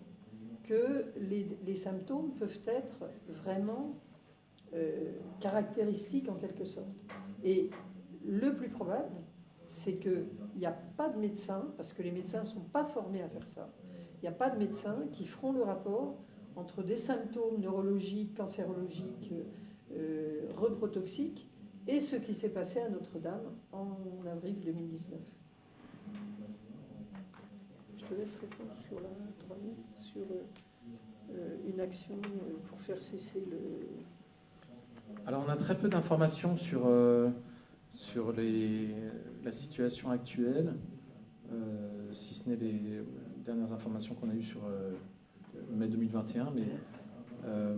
que les, symptômes peuvent être vraiment euh, caractéristiques en quelque sorte. Et le plus probable, c'est qu'il n'y a pas de médecin, parce que les médecins ne sont pas formés à faire ça, il n'y a pas de médecins qui feront le rapport entre des symptômes neurologiques, cancérologiques, euh, reprotoxiques et ce qui s'est passé à Notre-Dame en avril 2019. Je te laisse répondre sur la sur euh, une action euh, pour faire cesser le... Alors on a très peu d'informations sur sur la situation actuelle, euh, si ce n'est les dernières informations qu'on a eues sur euh, mai 2021, mais euh,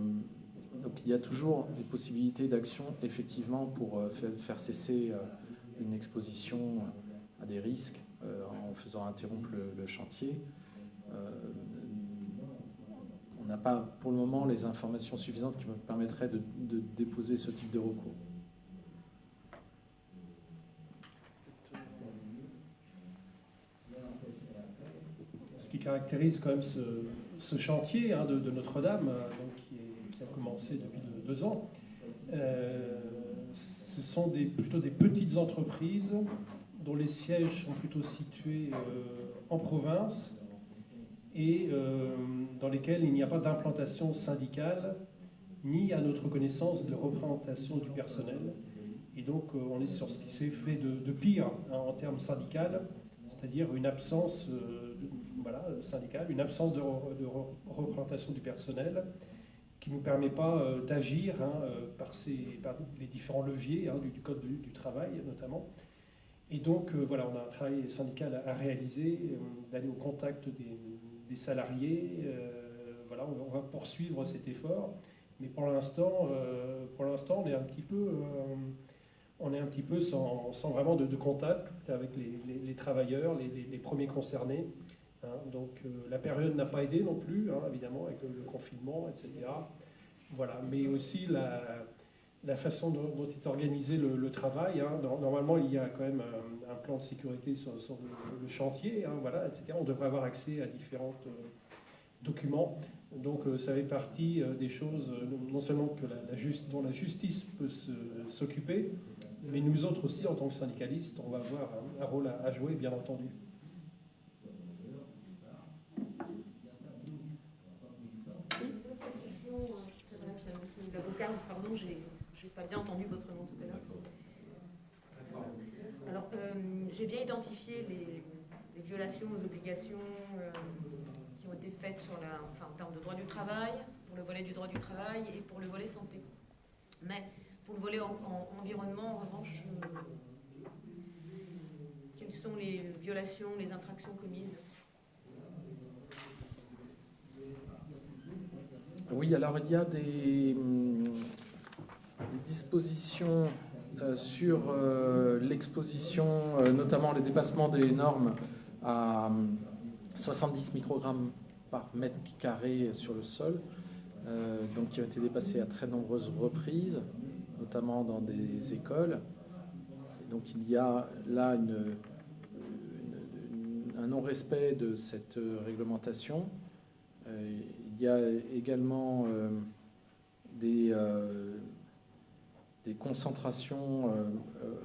donc il y a toujours des possibilités d'action effectivement pour faire, cesser une exposition à des risques en faisant interrompre le, chantier. on n'a pas pour le moment les informations suffisantes qui me permettraient de déposer ce type de recours. Qui caractérise quand même ce, chantier hein, de, Notre-Dame, euh, qui, a commencé depuis deux, ans. Euh, ce sont des, plutôt des petites entreprises dont les sièges sont plutôt situés euh, en province et dans lesquelles il n'y a pas d'implantation syndicale ni à notre connaissance de représentation du personnel. Et donc on est sur ce qui s'est fait de, pire hein, en termes syndical, c'est-à-dire une absence voilà, syndicale, une absence de, représentation du personnel qui ne nous permet pas euh, d'agir hein, euh, par, ces, les différents leviers hein, du, Code du, travail notamment. Et donc, euh, voilà, on a un travail syndical à, réaliser, d'aller au contact des, salariés. voilà, on, va poursuivre cet effort. Mais pour l'instant, on est un petit peu, on est un petit peu sans, vraiment de, contact avec les, travailleurs, les, premiers concernés. Hein, donc euh, la période n'a pas aidé non plus, hein, évidemment, avec le, confinement, etc. Voilà, mais aussi la, façon dont, est organisé le, travail. Hein. Normalement, il y a quand même un, plan de sécurité sur, le, chantier, voilà, etc. On devrait avoir accès à différents euh, documents. Donc euh, ça fait partie des choses, non seulement que la, dont la justice peut s'occuper, mais nous autres aussi, en tant que syndicalistes, on va avoir un, rôle à jouer, bien entendu. pardon, j'ai pas bien entendu votre nom tout à l'heure. Alors, euh, j'ai bien identifié les, violations aux obligations euh, qui ont été faites sur la, enfin, en termes de droit du travail, pour le volet du droit du travail et pour le volet santé. Mais pour le volet environnement, en revanche, euh, quelles sont les violations, les infractions commises? Oui, alors il y a des, hum, dispositions euh, sur euh, l'exposition, euh, notamment le dépassement des normes à, 70 microgrammes par mètre carré sur le sol, donc qui ont été dépassés à très nombreuses reprises, notamment dans des écoles. Donc il y a là une, un non-respect de cette réglementation. Il y a également des, des concentrations euh, euh,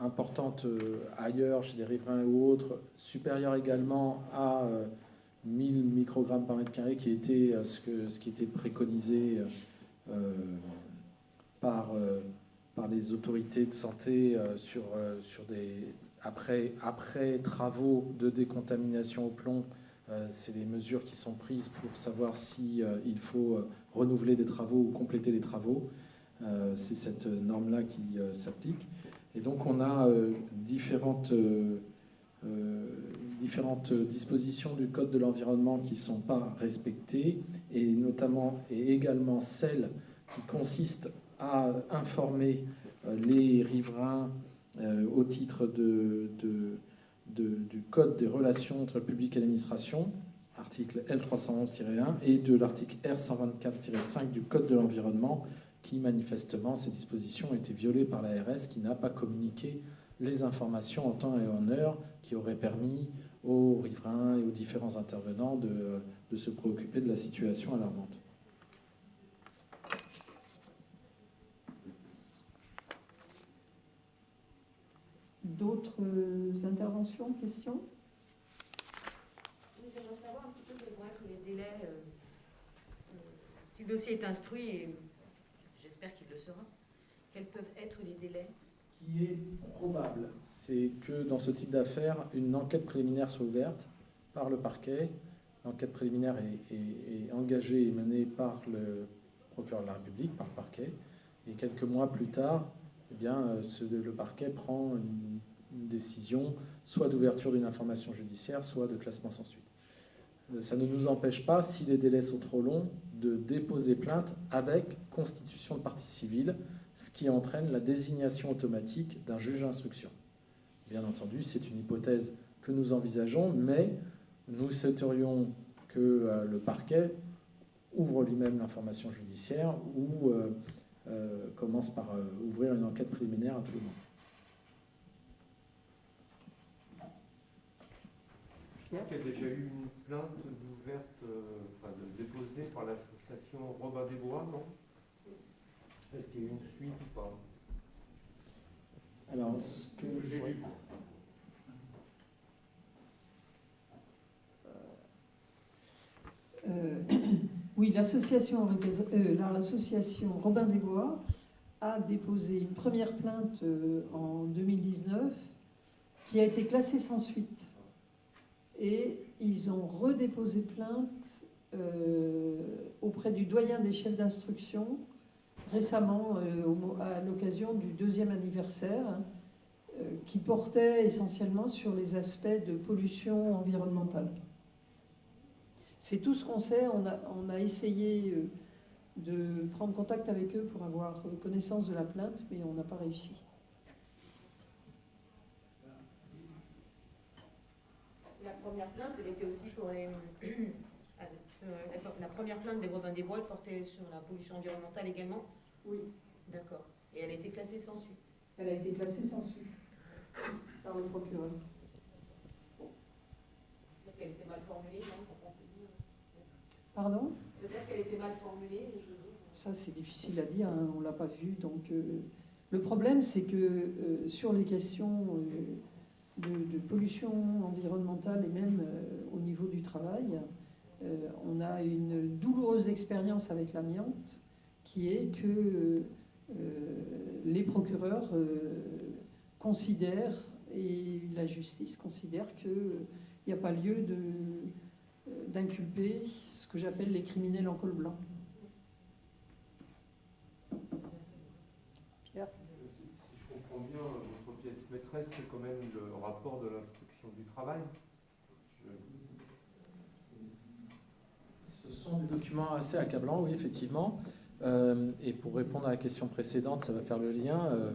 importantes euh, ailleurs, chez des riverains ou autres, supérieures également à euh, 1000 microgrammes par mètre carré, qui était ce, que, ce qui était préconisé par, par les autorités de santé sur, sur des, après, après travaux de décontamination au plomb. C'est les mesures qui sont prises pour savoir si euh, il faut renouveler des travaux ou compléter les travaux. Euh, C'est cette norme-là qui euh, s'applique. Et donc on a euh, différentes, dispositions du Code de l'environnement qui ne sont pas respectées, et notamment et également celles qui consistent à informer les riverains au titre du Code des relations entre le public et l'administration, article L311-1, et de l'article R124-5 du Code de l'environnement, qui manifestement, ces dispositions ont été violées par l'ARS, qui n'a pas communiqué les informations en temps et en heure qui auraient permis aux riverains et aux différents intervenants de, de se préoccuper de la situation alarmante. D'autres euh, interventions, questions? J'aimerais savoir un petit peu quels vont être les délais. euh, euh, si le dossier est instruit, et j'espère qu'il le sera, quels peuvent être les délais Ce qui est probable, c'est que dans ce type d'affaires, une enquête préliminaire soit ouverte par le parquet. L'enquête préliminaire est, engagée et menée par le procureur de la République, par le parquet. Et quelques mois plus tard, eh bien, euh, le parquet prend une, une décision soit d'ouverture d'une information judiciaire, soit de classement sans suite. Euh, Ça ne nous empêche pas, si les délais sont trop longs, de déposer plainte avec constitution de partie civile, ce qui entraîne la désignation automatique d'un juge d'instruction. Bien entendu, c'est une hypothèse que nous envisageons, mais nous souhaiterions que euh, le parquet ouvre lui-même l'information judiciaire ou euh, euh, commence par ouvrir une enquête préliminaire à tout le monde. Il y a déjà eu une plainte ouverte, euh, enfin déposée par l'association Robin des Bois, non? Est-ce qu'il y a eu une suite ou pas? Alors, ce que J'ai lu. Euh, Oui, l'association euh, Robin des Bois a déposé une première plainte euh, en 2019 qui a été classée sans suite. Et ils ont redéposé plainte euh, auprès du doyen des chefs d'instruction récemment euh, à l'occasion du deuxième anniversaire euh, qui portait essentiellement sur les aspects de pollution environnementale. C'est tout ce qu'on sait. On a, essayé de prendre contact avec eux pour avoir connaissance de la plainte, mais on n'a pas réussi. La première plainte, elle était aussi pour les. Ah, euh. La première plainte des Robins des Bois elle portait sur la pollution environnementale également Oui. D'accord. Et elle a été classée sans suite. Elle a été classée sans suite par le procureur. Peut-être qu'elle était mal formulée, non. Pardon? Peut-être qu'elle était mal formulée, je Ça, c'est difficile à dire, hein, on ne l'a pas vu. Donc, euh, le problème, c'est que euh, sur les questions euh, de, pollution environnementale et même euh, au niveau du travail, euh, on a une douloureuse expérience avec l'amiante qui est que euh, les procureurs considèrent et la justice considère qu'il n'y a pas lieu d'inculper ce que j'appelle les criminels en col blanc. Pierre Euh, Si si je comprends bien, votre pièce maîtresse, c'est quand même le rapport de l'instruction du travail. Ce sont des documents assez accablants, oui, effectivement. Euh, et pour répondre à la question précédente, ça va faire le lien. euh,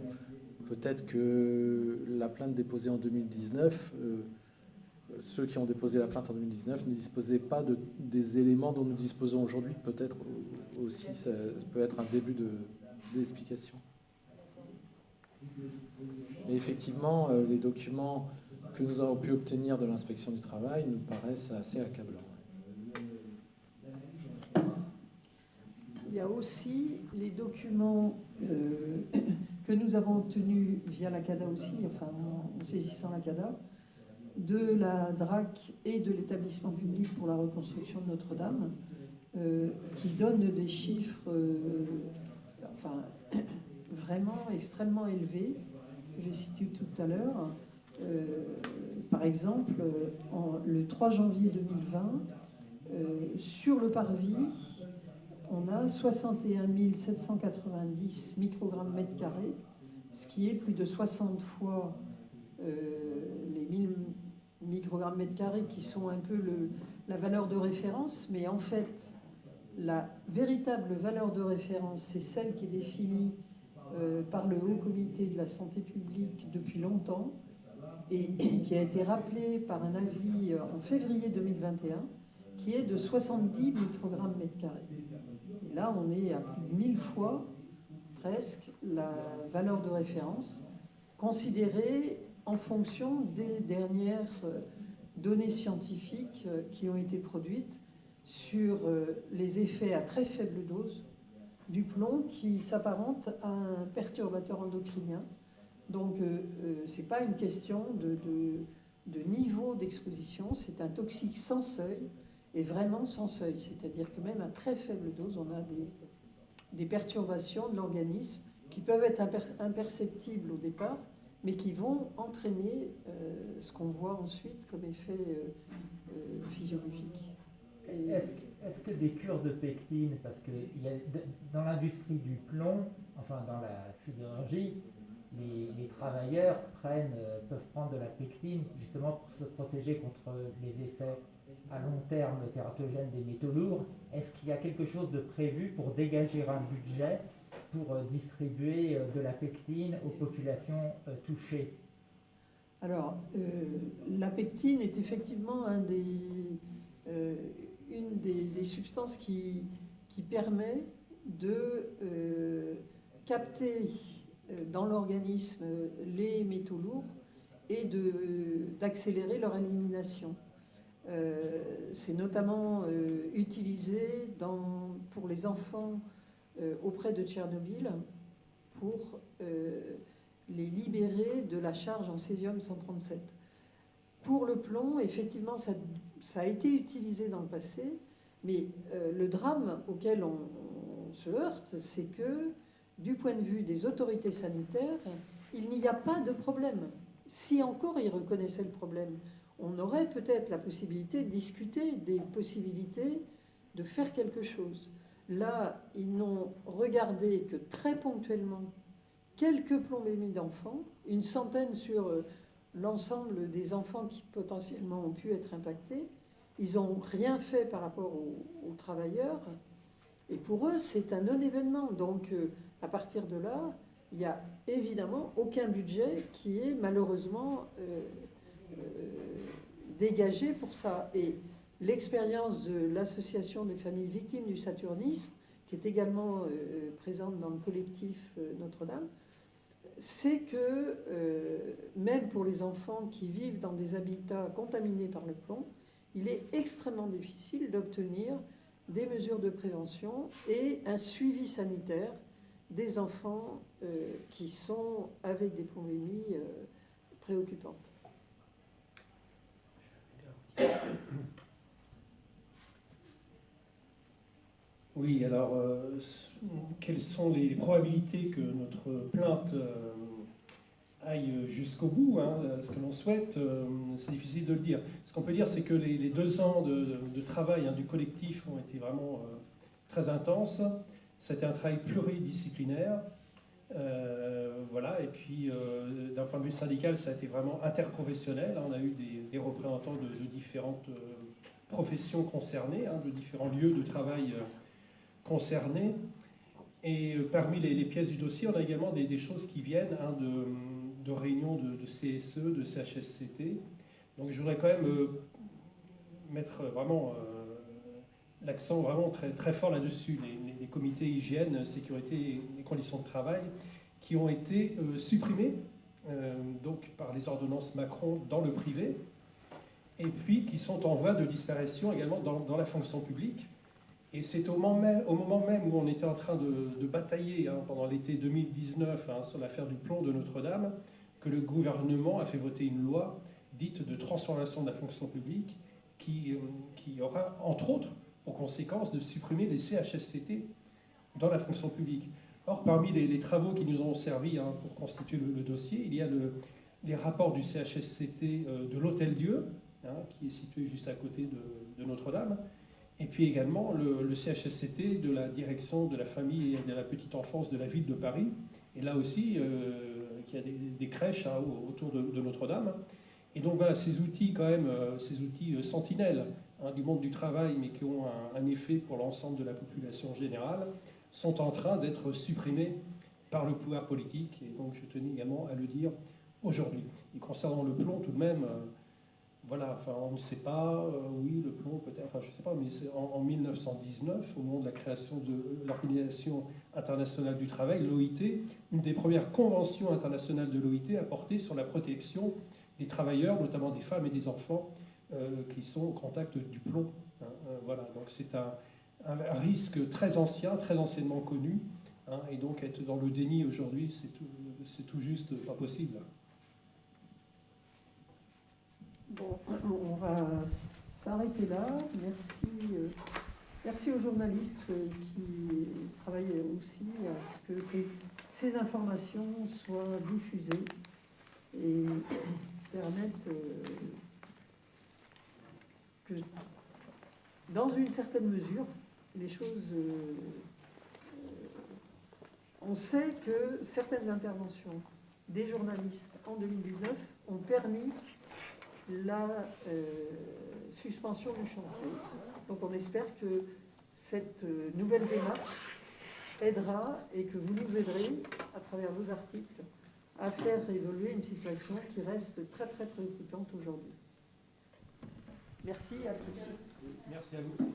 Peut-être que la plainte déposée en 2019 euh, ceux qui ont déposé la plainte en 2019 ne disposaient pas de, des éléments dont nous disposons aujourd'hui. Peut-être aussi, ça peut être un début d'explication. Mais effectivement, euh, les documents que nous avons pu obtenir de l'inspection du travail nous paraissent assez accablants. Il y a aussi les documents euh, que nous avons obtenus via la CADA aussi, enfin en saisissant la CADA, de la DRAC et de l'établissement public pour la reconstruction de Notre-Dame, euh, qui donnent des chiffres enfin, vraiment extrêmement élevés, que j'ai cités tout à l'heure. Euh, par exemple, le 3 janvier 2020, euh, sur le parvis, on a 61 790 microgrammes mètre carré, ce qui est plus de 60 fois euh, les 1000 microgrammes mètre carré qui sont un peu la valeur de référence, mais en fait, la véritable valeur de référence, c'est celle qui est définie par le Haut Comité de la Santé publique depuis longtemps, et qui a été rappelé par un avis euh, en février 2021, qui est de 70 microgrammes mètre carré. Là, on est à plus de 1000 fois presque la valeur de référence, considérée en fonction des dernières euh, données scientifiques euh, qui ont été produites sur les effets à très faible dose du plomb qui s'apparente à un perturbateur endocrinien donc, euh, euh, ce n'est pas une question de, niveau d'exposition, c'est un toxique sans seuil, et vraiment sans seuil. C'est-à-dire que même à très faible dose, on a des, perturbations de l'organisme qui peuvent être imperceptibles au départ, mais qui vont entraîner euh, ce qu'on voit ensuite comme effet physiologique. Est-ce que, des cures de pectine, parce que dans l'industrie du plomb, enfin dans la sidérurgie, les, travailleurs prennent, euh, peuvent prendre de la pectine justement pour se protéger contre les effets à long terme tératogènes des métaux lourds. Est-ce qu'il y a quelque chose de prévu pour dégager un budget pour euh, distribuer euh, de la pectine aux populations touchées? Alors, la pectine est effectivement un des, une des, substances qui, permet de capter euh, dans l'organisme les métaux lourds et d'accélérer leur élimination. Euh, c'est notamment euh, utilisé dans, pour les enfants auprès de Tchernobyl pour les libérer de la charge en césium-137. Pour le plomb, effectivement, ça, ça, a été utilisé dans le passé, mais le drame auquel on, on se heurte, c'est que du point de vue des autorités sanitaires, il n'y a pas de problème. Si encore ils reconnaissaient le problème, on aurait peut-être la possibilité de discuter des possibilités de faire quelque chose. Là, ils n'ont regardé que très ponctuellement quelques plombémies d'enfants, une centaine sur euh, l'ensemble des enfants qui potentiellement ont pu être impactés. Ils n'ont rien fait par rapport aux, travailleurs. Et pour eux, c'est un non-événement. Donc, euh, à partir de là, il n'y a évidemment aucun budget qui est malheureusement euh, euh, dégagé pour ça. Et l'expérience de l'association des familles victimes du saturnisme, qui est également présente dans le collectif Notre-Dame, c'est que même pour les enfants qui vivent dans des habitats contaminés par le plomb, il est extrêmement difficile d'obtenir des mesures de prévention et un suivi sanitaire des enfants euh, qui sont avec des plombémies euh, préoccupantes. Oui, alors, euh, quelles sont les probabilités que notre plainte aille jusqu'au bout, hein, ce que l'on souhaite, c'est difficile de le dire. Ce qu'on peut dire, c'est que les, deux ans de, travail hein, du collectif ont été vraiment très intenses. C'était un travail pluridisciplinaire. Euh, voilà, et puis euh, d'un point de vue syndical, ça a été vraiment interprofessionnel. On a eu des, représentants de, différentes euh, professions concernées, hein, de différents lieux de travail concernés. Et parmi les, pièces du dossier, on a également des, choses qui viennent hein, de, réunions de, CSE, de CHSCT, Donc je voudrais quand même euh, mettre vraiment euh, l'accent vraiment très, très fort là-dessus, les, comités hygiène, sécurité et conditions de travail qui ont été euh, supprimés euh, donc par les ordonnances Macron dans le privé et puis qui sont en voie de disparition également dans la fonction publique. Et c'est au moment même, où on était en train de, batailler hein, pendant l'été 2019 hein, sur l'affaire du plomb de Notre-Dame que le gouvernement a fait voter une loi dite de transformation de la fonction publique qui, euh, aura entre autres pour conséquence de supprimer les CHSCT dans la fonction publique. Or, parmi les, travaux qui nous ont servi hein, pour constituer le, dossier, il y a le- les rapports du CHSCT euh, de l'Hôtel-Dieu, hein, qui est situé juste à côté de Notre-Dame, et puis également le, CHSCT de la direction de la famille et de la petite enfance de la ville de Paris, et là aussi, euh, qui a des, crèches hein, au- autour de, Notre-Dame. Et donc voilà, ces outils quand même, euh, ces outils euh, sentinelles hein, du monde du travail, mais qui ont un, un effet pour l'ensemble de la population générale, sont en train d'être supprimés par le pouvoir politique. Et donc je tenais également à le dire aujourd'hui. Et concernant le plomb, tout de même, euh, voilà, enfin on ne sait pas, euh, oui, le plomb peut-être, enfin je ne sais pas, mais c'est en, en 1919, au moment de la création de l'Organisation internationale du travail, l'OIT, une des premières conventions internationales de l'OIT a porté sur la protection des travailleurs, notamment des femmes et des enfants, euh, qui sont au contact du plomb. hein, euh, voilà, donc c'est un, risque très ancien, très anciennement connu, hein, et donc être dans le déni aujourd'hui, c'est tout, tout juste pas possible. On va s'arrêter là. Merci, euh, merci aux journalistes qui travaillent aussi à ce que ces, informations soient diffusées et permettent euh, que, dans une certaine mesure, les choses... euh, on sait que certaines interventions des journalistes en 2019 ont permis la euh, suspension du chantier. Donc on espère que cette euh, nouvelle démarche aidera et que vous nous aiderez, à travers vos articles, à faire évoluer une situation qui reste très très préoccupante aujourd'hui. Merci à tous. Merci à vous.